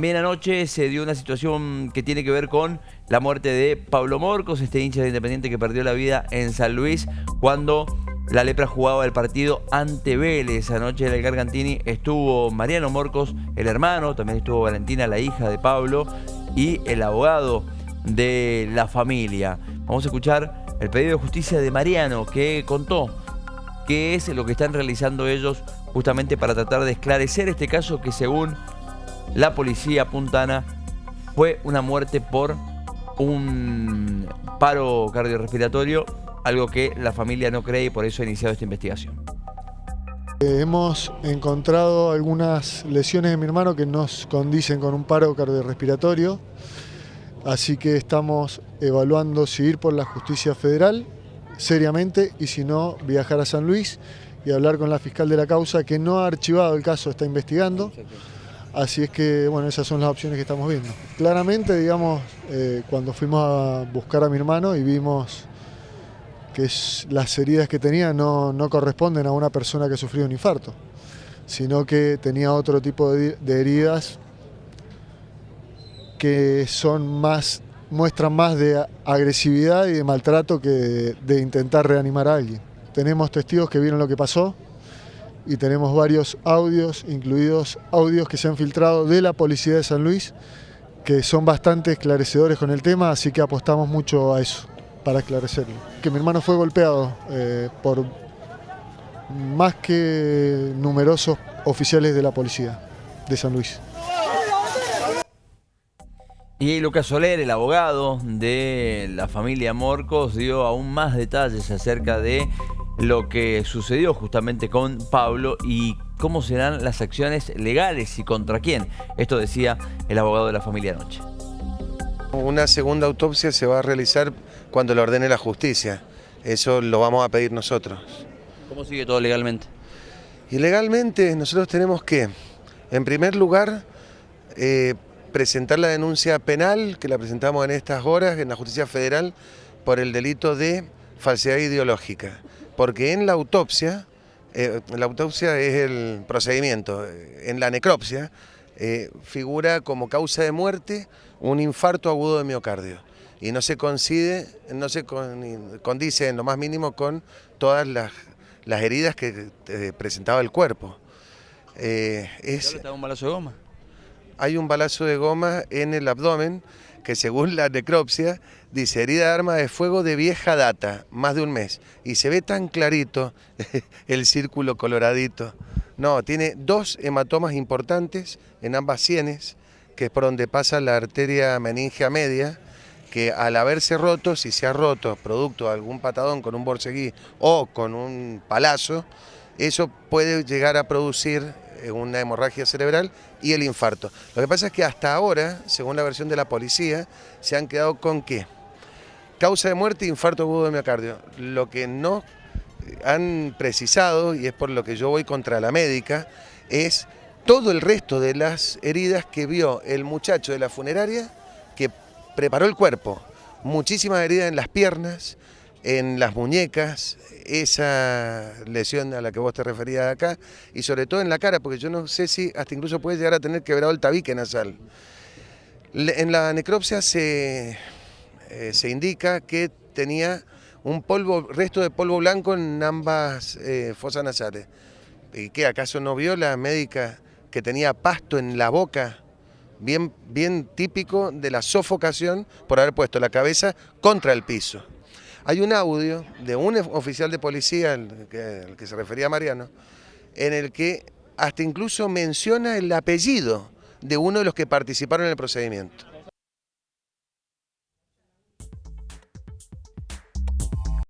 También anoche se dio una situación que tiene que ver con la muerte de Pablo Morcos, este hincha de Independiente que perdió la vida en San Luis cuando la Lepra jugaba el partido ante Vélez. Anoche en el Gargantini estuvo Mariano Morcos, el hermano, también estuvo Valentina, la hija de Pablo, y el abogado de la familia. Vamos a escuchar el pedido de justicia de Mariano que contó qué es lo que están realizando ellos justamente para tratar de esclarecer este caso que según la policía puntana fue una muerte por un paro cardiorrespiratorio, algo que la familia no cree y por eso ha iniciado esta investigación. Eh, hemos encontrado algunas lesiones de mi hermano que nos condicen con un paro cardiorrespiratorio, así que estamos evaluando si ir por la justicia federal seriamente y si no viajar a San Luis y hablar con la fiscal de la causa que no ha archivado el caso, está investigando. Así es que, bueno, esas son las opciones que estamos viendo. Claramente, digamos, eh, cuando fuimos a buscar a mi hermano y vimos que las heridas que tenía no, corresponden a una persona que sufrió un infarto, sino que tenía otro tipo de, heridas que son más, muestran más de agresividad y de maltrato que de intentar reanimar a alguien. Tenemos testigos que vieron lo que pasó, y tenemos varios audios, incluidos audios que se han filtrado de la Policía de San Luis, que son bastante esclarecedores con el tema, así que apostamos mucho a eso, para esclarecerlo. Que mi hermano fue golpeado eh, por más que numerosos oficiales de la Policía de San Luis. Y Lucas Soler, el abogado de la familia Morcos, dio aún más detalles acerca de lo que sucedió justamente con Pablo y cómo serán las acciones legales y contra quién. Esto decía el abogado de la familia anoche. Una segunda autopsia se va a realizar cuando lo ordene la justicia. Eso lo vamos a pedir nosotros. ¿Cómo sigue todo legalmente? Y legalmente nosotros tenemos que, en primer lugar, eh, presentar la denuncia penal, que la presentamos en estas horas en la justicia federal, por el delito de falsedad ideológica porque en la autopsia, eh, la autopsia es el procedimiento, en la necropsia eh, figura como causa de muerte un infarto agudo de miocardio y no se coincide, no se condice en lo más mínimo con todas las, heridas que eh, presentaba el cuerpo. es, un balazo de goma? Hay un balazo de goma en el abdomen que según la necropsia dice herida de arma de fuego de vieja data, más de un mes. Y se ve tan clarito el círculo coloradito. No, tiene dos hematomas importantes en ambas sienes, que es por donde pasa la arteria meningea media, que al haberse roto, si se ha roto producto de algún patadón con un borseguí o con un palazo, eso puede llegar a producir una hemorragia cerebral y el infarto. Lo que pasa es que hasta ahora, según la versión de la policía, se han quedado con qué? Causa de muerte, infarto agudo de miocardio. Lo que no han precisado, y es por lo que yo voy contra la médica, es todo el resto de las heridas que vio el muchacho de la funeraria que preparó el cuerpo. Muchísimas heridas en las piernas, en las muñecas, esa lesión a la que vos te referías acá, y sobre todo en la cara, porque yo no sé si hasta incluso puede llegar a tener quebrado el tabique nasal. En la necropsia se, eh, se indica que tenía un polvo, resto de polvo blanco en ambas eh, fosas nasales. ¿Y qué, acaso no vio la médica que tenía pasto en la boca? Bien, bien típico de la sofocación por haber puesto la cabeza contra el piso. Hay un audio de un oficial de policía, al que, se refería Mariano, en el que hasta incluso menciona el apellido de uno de los que participaron en el procedimiento.